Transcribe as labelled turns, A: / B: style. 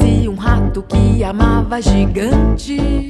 A: Parecia um rato que amava gigante.